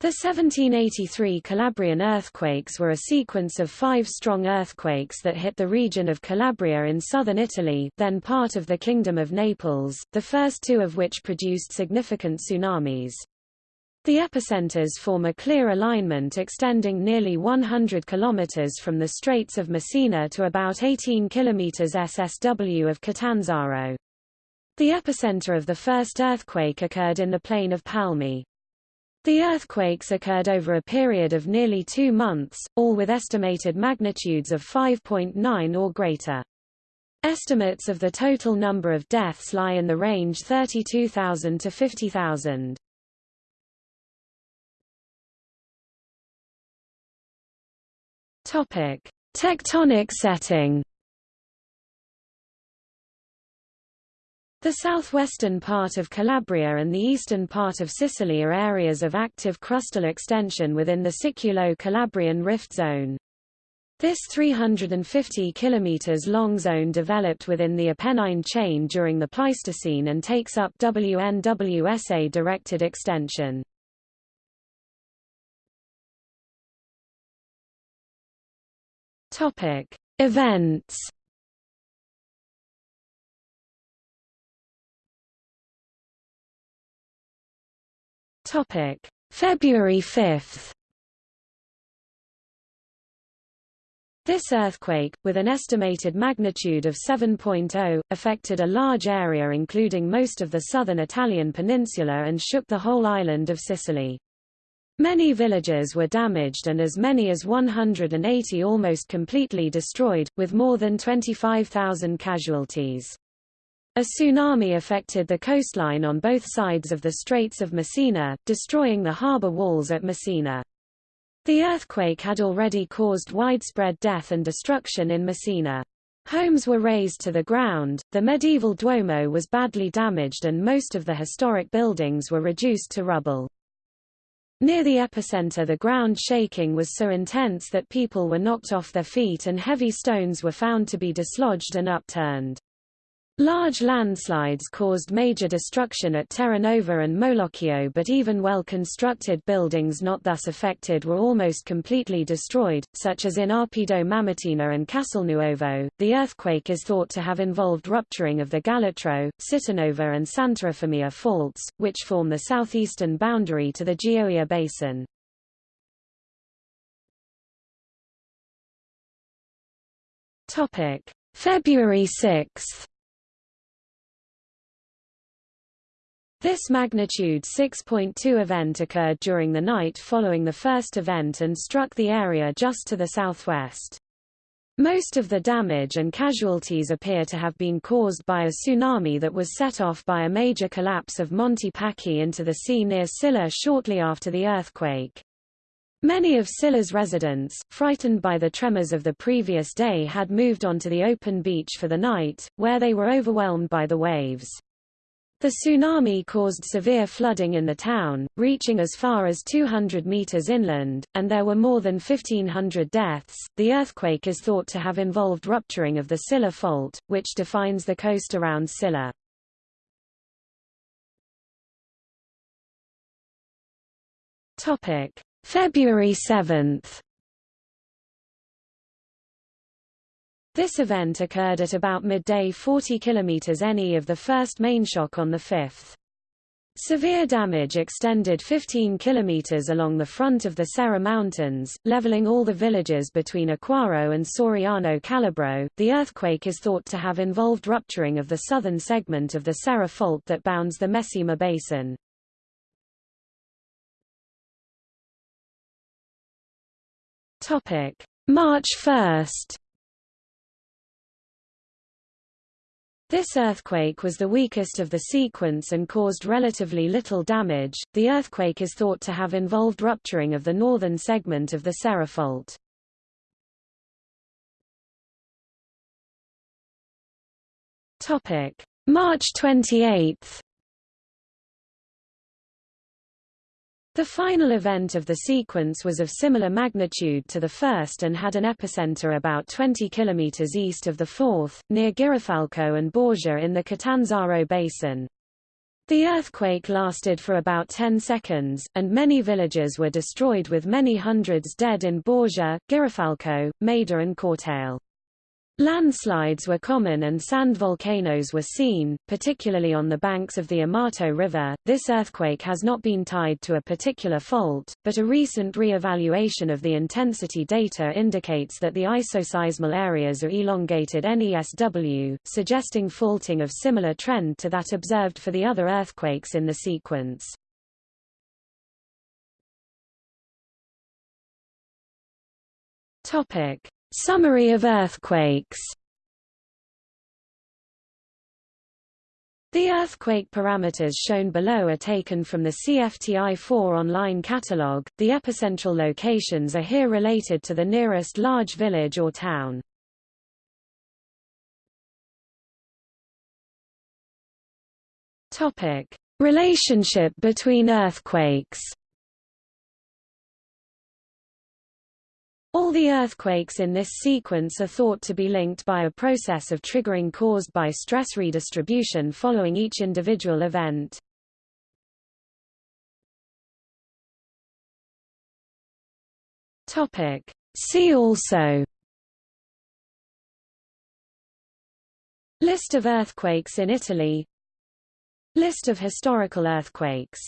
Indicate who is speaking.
Speaker 1: The 1783 Calabrian earthquakes were a sequence of five strong earthquakes that hit the region of Calabria in southern Italy then part of the Kingdom of Naples, the first two of which produced significant tsunamis. The epicenters form a clear alignment extending nearly 100 kilometers from the Straits of Messina to about 18 kilometers SSW of Catanzaro. The epicenter of the first earthquake occurred in the plain of Palmi. The earthquakes occurred over a period of nearly two months, all with estimated magnitudes of 5.9 or greater. Estimates of the total number of deaths lie in the range 32,000 to 50,000. Topic: Tectonic setting. The southwestern part of Calabria and the eastern part of Sicily are areas of active crustal extension within the Siculo-Calabrian rift zone. This 350 km long zone developed within the Apennine chain during the Pleistocene and takes up WNWSA directed extension. Events Topic: February 5. This earthquake, with an estimated magnitude of 7.0, affected a large area including most of the southern Italian peninsula and shook the whole island of Sicily. Many villages were damaged and as many as 180 almost completely destroyed, with more than 25,000 casualties. A tsunami affected the coastline on both sides of the Straits of Messina, destroying the harbour walls at Messina. The earthquake had already caused widespread death and destruction in Messina. Homes were razed to the ground, the medieval Duomo was badly damaged and most of the historic buildings were reduced to rubble. Near the epicenter the ground shaking was so intense that people were knocked off their feet and heavy stones were found to be dislodged and upturned. Large landslides caused major destruction at Terranova and Molochio but even well-constructed buildings not thus affected were almost completely destroyed, such as in Oppido Mamertina and Castelnuovo. The earthquake is thought to have involved rupturing of the Galatro, Cittanova and Sant'Eufemia faults, which form the southeastern boundary to the Gioia Basin. February 6 This magnitude 6.2 event occurred during the night following the first event and struck the area just to the southwest. Most of the damage and casualties appear to have been caused by a tsunami that was set off by a major collapse of Monte Pacchi into the sea near Scilla shortly after the earthquake. Many of Scilla's residents, frightened by the tremors of the previous day had moved onto the open beach for the night, where they were overwhelmed by the waves. The tsunami caused severe flooding in the town, reaching as far as 200 meters inland, and there were more than 1,500 deaths. The earthquake is thought to have involved rupturing of the Scilla Fault, which defines the coast around Scilla. Topic: February 7. This event occurred at about midday 40 km NE of the first main shock on the 5th. Severe damage extended 15 km along the front of the Serra Mountains, leveling all the villages between Acquaro and Soriano Calabro. The earthquake is thought to have involved rupturing of the southern segment of the Serra Fault that bounds the Mesima Basin. March 1. This earthquake was the weakest of the sequence and caused relatively little damage. The earthquake is thought to have involved rupturing of the northern segment of the Serra Fault. Topic: March 28. The final event of the sequence was of similar magnitude to the first and had an epicenter about 20 km east of the fourth, near Girifalco and Borgia in the Catanzaro Basin. The earthquake lasted for about 10 seconds, and many villages were destroyed with many hundreds dead in Borgia, Girifalco, Maida and Cortale. Landslides were common and sand volcanoes were seen, particularly on the banks of the Amato River. This earthquake has not been tied to a particular fault, but a recent re-evaluation of the intensity data indicates that the isoseismal areas are elongated NESW, suggesting faulting of similar trend to that observed for the other earthquakes in the sequence. Topic: Summary of earthquakes The earthquake parameters shown below are taken from the CFTI-4 online catalog. The epicentral locations are here related to the nearest large village or town. Topic: Relationship between earthquakes. All the earthquakes in this sequence are thought to be linked by a process of triggering caused by stress redistribution following each individual event. Topic. See also List of earthquakes in Italy List of historical earthquakes